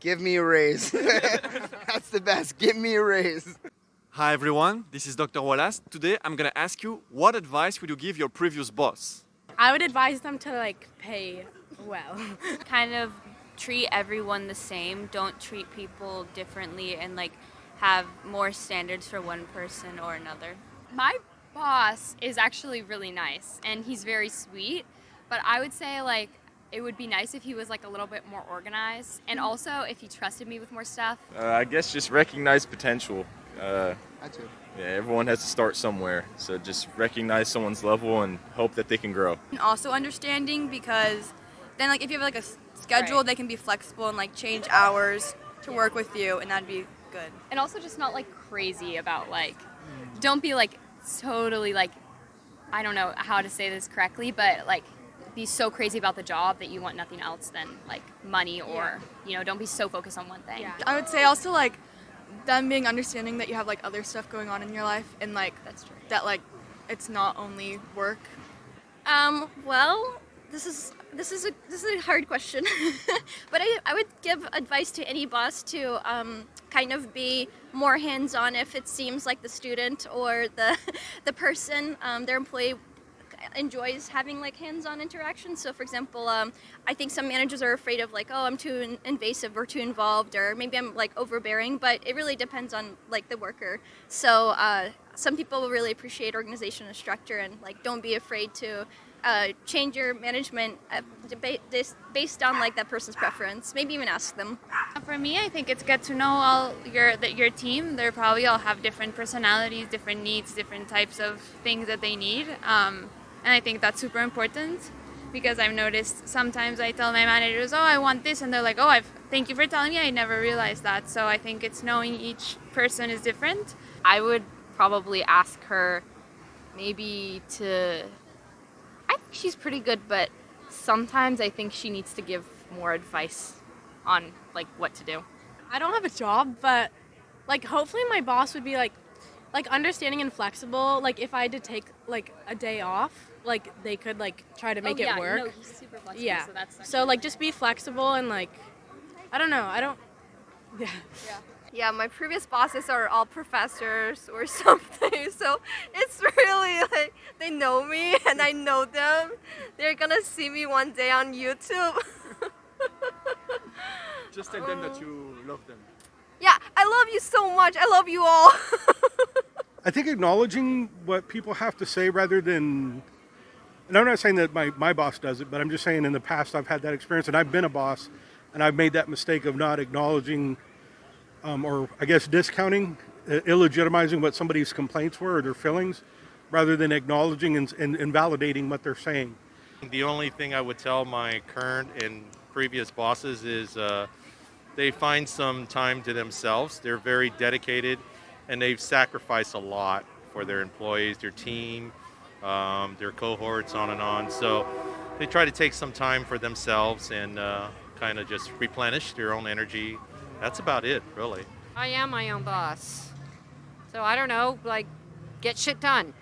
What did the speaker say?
Give me a raise. That's the best. Give me a raise. Hi everyone, this is Dr. Wallace. Today I'm gonna ask you what advice would you give your previous boss? I would advise them to like pay well. kind of treat everyone the same. Don't treat people differently and like have more standards for one person or another. My boss is actually really nice and he's very sweet, but I would say like it would be nice if he was like a little bit more organized and also if he trusted me with more stuff. Uh, I guess just recognize potential. Uh, I too. yeah, everyone has to start somewhere. So just recognize someone's level and hope that they can grow. And also understanding because then like if you have like a schedule, Right. they can be flexible and like change hours to work with you, and that'd be good. And also just not like crazy about like don't be like totally like I don't know how to say this correctly, but like be so crazy about the job that you want nothing else than like money or you know, don't be so focused on one thing. Yeah. I would say also like them being understanding that you have like other stuff going on in your life, and like That's true. that like it's not only work. Um, well, this is this is a this is a hard question, but I, I would give advice to any boss to um, kind of be more hands-on if it seems like the student or the the person um, their employee enjoys having like hands-on interaction. So, for example, um, I think some managers are afraid of like, oh, I'm too in- invasive or too involved, or maybe I'm like overbearing. But it really depends on like the worker. So, uh, some people will really appreciate organization and structure, and like don't be afraid to. Uh, change your management uh, based on like that person's preference. Maybe even ask them. For me, I think it's good to know all your that your team. They probably all have different personalities, different needs, different types of things that they need, um, and I think that's super important because I've noticed sometimes I tell my managers, "Oh, I want this," and they're like, "Oh, I've thank you for telling me. I never realized that." So I think it's knowing each person is different. I would probably ask her maybe to. I think she's pretty good, but sometimes I think she needs to give more advice on like what to do. I don't have a job, but like hopefully my boss would be like like understanding and flexible. Like if I had to take like a day off, like they could like try to oh, make oh, yeah, it work. No, he's super flexible, yeah. so that's So like just be flexible and like I don't know. I don't yeah. Yeah, my previous bosses are all professors or something, so it's really like they know me and I know them. They're gonna see me one day on YouTube. Just tell them that you love them. yeah, I love you so much. I love you all. I think acknowledging what people have to say rather than, and I'm not saying that my, my boss does it, but I'm just saying in the past I've had that experience and I've been a boss and I've made that mistake of not acknowledging um, or I guess discounting, uh, illegitimizing what somebody's complaints were or their feelings rather than acknowledging and, and, and validating what they're saying. The only thing I would tell my current and previous bosses is uh, they find some time to themselves. They're very dedicated and they've sacrificed a lot for their employees, their team, um, their cohorts, on and on. So they try to take some time for themselves and uh, kind of just replenish their own energy. That's about it, really. I am my own boss. So I don't know, like get shit done.